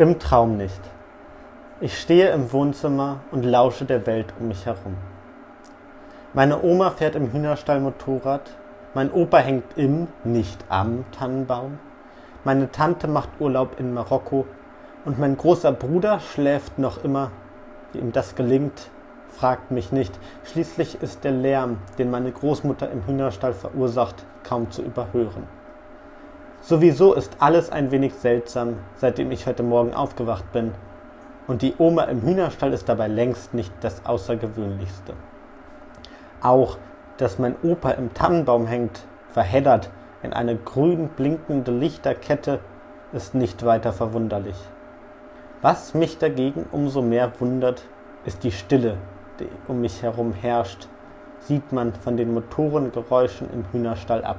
Im Traum nicht. Ich stehe im Wohnzimmer und lausche der Welt um mich herum. Meine Oma fährt im Hühnerstall Motorrad, mein Opa hängt im, nicht am Tannenbaum, meine Tante macht Urlaub in Marokko und mein großer Bruder schläft noch immer. Wie ihm das gelingt, fragt mich nicht. Schließlich ist der Lärm, den meine Großmutter im Hühnerstall verursacht, kaum zu überhören. Sowieso ist alles ein wenig seltsam, seitdem ich heute Morgen aufgewacht bin. Und die Oma im Hühnerstall ist dabei längst nicht das Außergewöhnlichste. Auch, dass mein Opa im Tannenbaum hängt, verheddert in eine grün blinkende Lichterkette, ist nicht weiter verwunderlich. Was mich dagegen umso mehr wundert, ist die Stille, die um mich herum herrscht, sieht man von den Motorengeräuschen im Hühnerstall ab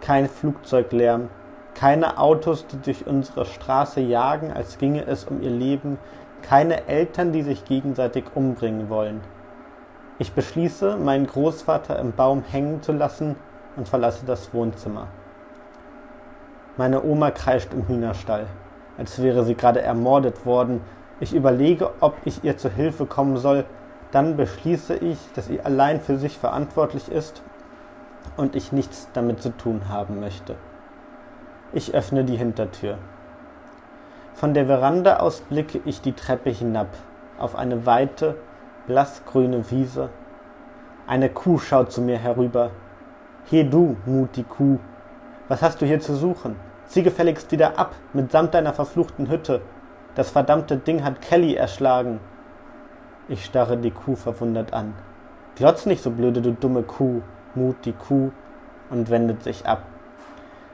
kein Flugzeuglärm, keine Autos, die durch unsere Straße jagen, als ginge es um ihr Leben, keine Eltern, die sich gegenseitig umbringen wollen. Ich beschließe, meinen Großvater im Baum hängen zu lassen und verlasse das Wohnzimmer. Meine Oma kreischt im Hühnerstall, als wäre sie gerade ermordet worden. Ich überlege, ob ich ihr zu Hilfe kommen soll. Dann beschließe ich, dass sie allein für sich verantwortlich ist und ich nichts damit zu tun haben möchte. Ich öffne die Hintertür. Von der Veranda aus blicke ich die Treppe hinab auf eine weite, blassgrüne Wiese. Eine Kuh schaut zu mir herüber. He du, Muti Kuh, was hast du hier zu suchen? Zieh gefälligst wieder ab, mitsamt deiner verfluchten Hütte. Das verdammte Ding hat Kelly erschlagen. Ich starre die Kuh verwundert an. Glotz nicht so blöde, du dumme Kuh, Mut die Kuh und wendet sich ab.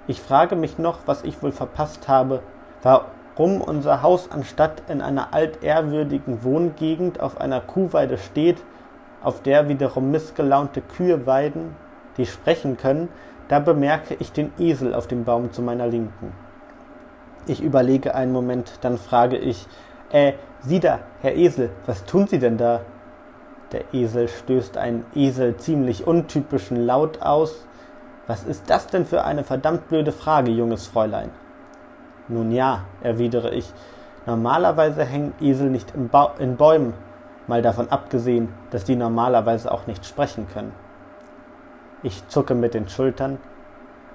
Ich frage mich noch, was ich wohl verpasst habe, warum unser Haus anstatt in einer altehrwürdigen Wohngegend auf einer Kuhweide steht, auf der wiederum missgelaunte Kühe weiden, die sprechen können, da bemerke ich den Esel auf dem Baum zu meiner Linken. Ich überlege einen Moment, dann frage ich, äh, Sie da, Herr Esel, was tun Sie denn da? Der Esel stößt einen Esel ziemlich untypischen Laut aus. Was ist das denn für eine verdammt blöde Frage, junges Fräulein? Nun ja, erwidere ich, normalerweise hängen Esel nicht in Bäumen, mal davon abgesehen, dass die normalerweise auch nicht sprechen können. Ich zucke mit den Schultern.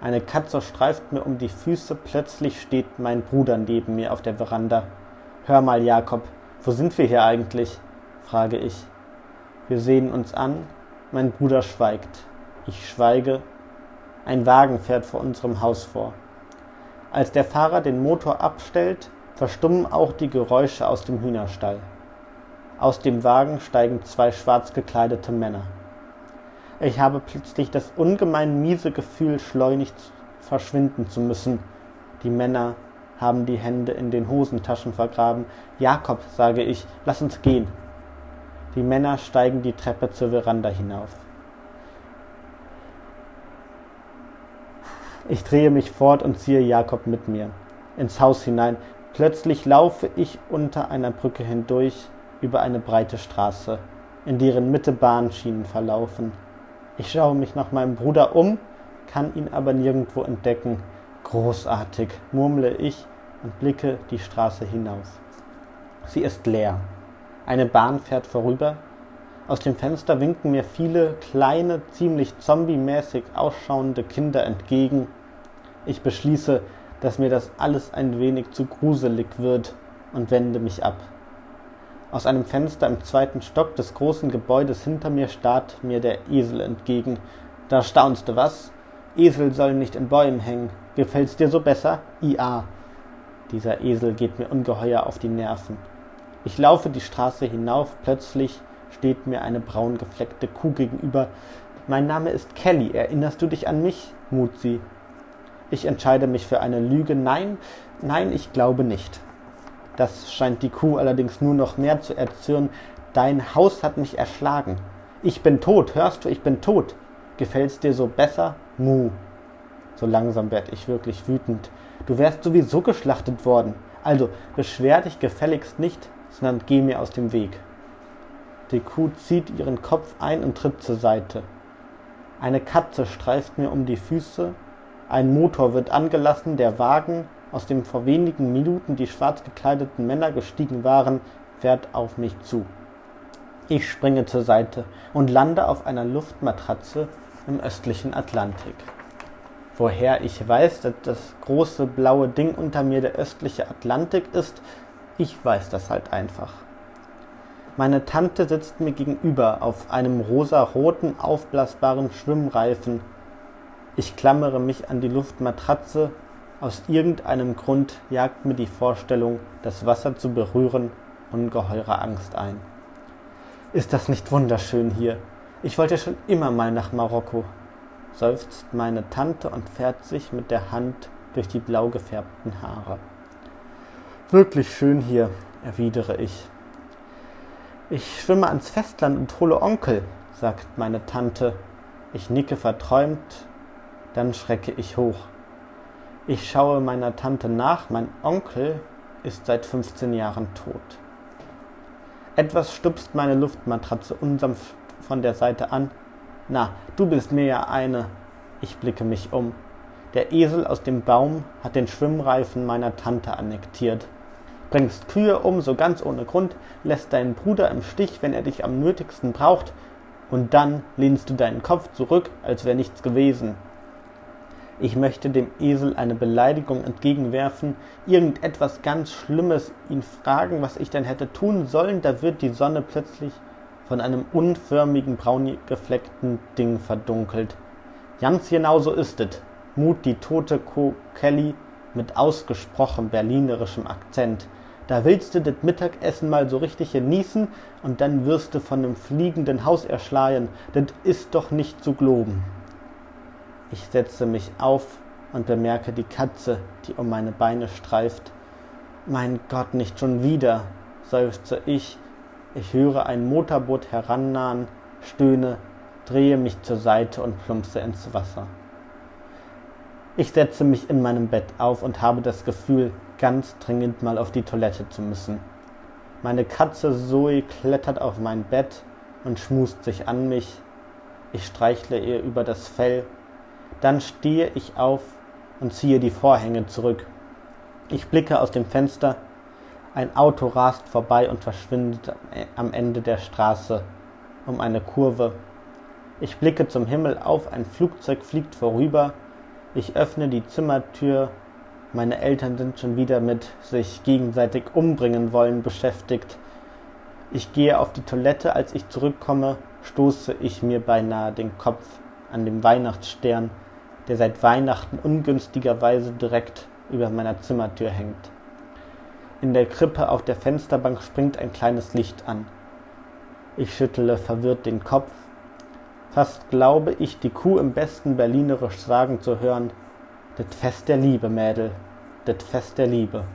Eine Katze streift mir um die Füße, plötzlich steht mein Bruder neben mir auf der Veranda. Hör mal, Jakob, wo sind wir hier eigentlich? frage ich. Wir sehen uns an, mein Bruder schweigt. Ich schweige. Ein Wagen fährt vor unserem Haus vor. Als der Fahrer den Motor abstellt, verstummen auch die Geräusche aus dem Hühnerstall. Aus dem Wagen steigen zwei schwarz gekleidete Männer. Ich habe plötzlich das ungemein miese Gefühl, schleunigst verschwinden zu müssen. Die Männer haben die Hände in den Hosentaschen vergraben. Jakob, sage ich, lass uns gehen. Die Männer steigen die Treppe zur Veranda hinauf. Ich drehe mich fort und ziehe Jakob mit mir ins Haus hinein. Plötzlich laufe ich unter einer Brücke hindurch über eine breite Straße, in deren Mitte Bahnschienen verlaufen. Ich schaue mich nach meinem Bruder um, kann ihn aber nirgendwo entdecken. Großartig, murmle ich und blicke die Straße hinauf. Sie ist leer. Eine Bahn fährt vorüber. Aus dem Fenster winken mir viele kleine, ziemlich zombie-mäßig ausschauende Kinder entgegen. Ich beschließe, dass mir das alles ein wenig zu gruselig wird und wende mich ab. Aus einem Fenster im zweiten Stock des großen Gebäudes hinter mir starrt mir der Esel entgegen. Da staunst du was? Esel sollen nicht in Bäumen hängen. Gefällt's dir so besser? IA. Dieser Esel geht mir ungeheuer auf die Nerven. Ich laufe die Straße hinauf, plötzlich steht mir eine braun gefleckte Kuh gegenüber. Mein Name ist Kelly, erinnerst du dich an mich? mut sie. Ich entscheide mich für eine Lüge. Nein, nein, ich glaube nicht. Das scheint die Kuh allerdings nur noch mehr zu erzürnen. Dein Haus hat mich erschlagen. Ich bin tot, hörst du, ich bin tot. Gefällt's dir so besser? Mu. So langsam werd ich wirklich wütend. Du wärst sowieso geschlachtet worden. Also beschwer dich gefälligst nicht, sondern geh mir aus dem Weg. Die Kuh zieht ihren Kopf ein und tritt zur Seite. Eine Katze streift mir um die Füße, ein Motor wird angelassen, der Wagen aus dem vor wenigen Minuten die schwarz gekleideten Männer gestiegen waren, fährt auf mich zu. Ich springe zur Seite und lande auf einer Luftmatratze im östlichen Atlantik. Woher ich weiß, dass das große blaue Ding unter mir der östliche Atlantik ist, ich weiß das halt einfach. Meine Tante sitzt mir gegenüber auf einem rosaroten, aufblasbaren Schwimmreifen. Ich klammere mich an die Luftmatratze. Aus irgendeinem Grund jagt mir die Vorstellung, das Wasser zu berühren, ungeheure Angst ein. Ist das nicht wunderschön hier? Ich wollte schon immer mal nach Marokko, seufzt meine Tante und fährt sich mit der Hand durch die blau gefärbten Haare. Wirklich schön hier, erwidere ich. Ich schwimme ans Festland und hole Onkel, sagt meine Tante. Ich nicke verträumt, dann schrecke ich hoch. Ich schaue meiner Tante nach, mein Onkel ist seit 15 Jahren tot. Etwas stupst meine Luftmatratze unsanft von der Seite an. Na, du bist mir ja eine. Ich blicke mich um. Der Esel aus dem Baum hat den Schwimmreifen meiner Tante annektiert bringst Kühe um, so ganz ohne Grund, lässt deinen Bruder im Stich, wenn er dich am nötigsten braucht, und dann lehnst du deinen Kopf zurück, als wäre nichts gewesen. Ich möchte dem Esel eine Beleidigung entgegenwerfen, irgendetwas ganz Schlimmes, ihn fragen, was ich denn hätte tun sollen, da wird die Sonne plötzlich von einem unförmigen, braun gefleckten Ding verdunkelt. Ganz genau so ist es, mut die tote Co. Kelly mit ausgesprochen berlinerischem Akzent. Da willst du das Mittagessen mal so richtig genießen und dann wirst du von nem fliegenden Haus erschlagen. Das ist doch nicht zu globen. Ich setze mich auf und bemerke die Katze, die um meine Beine streift. Mein Gott, nicht schon wieder, seufze ich. Ich höre ein Motorboot herannahen, stöhne, drehe mich zur Seite und plumpse ins Wasser. Ich setze mich in meinem Bett auf und habe das Gefühl, ganz dringend mal auf die Toilette zu müssen. Meine Katze Zoe klettert auf mein Bett und schmust sich an mich. Ich streichle ihr über das Fell. Dann stehe ich auf und ziehe die Vorhänge zurück. Ich blicke aus dem Fenster. Ein Auto rast vorbei und verschwindet am Ende der Straße um eine Kurve. Ich blicke zum Himmel auf, ein Flugzeug fliegt vorüber. Ich öffne die Zimmertür meine Eltern sind schon wieder mit sich gegenseitig umbringen wollen beschäftigt. Ich gehe auf die Toilette, als ich zurückkomme, stoße ich mir beinahe den Kopf an dem Weihnachtsstern, der seit Weihnachten ungünstigerweise direkt über meiner Zimmertür hängt. In der Krippe auf der Fensterbank springt ein kleines Licht an. Ich schüttele verwirrt den Kopf. Fast glaube ich, die Kuh im besten Berlinerisch sagen zu hören, das Fest der Liebe, Mädel, das Fest der Liebe.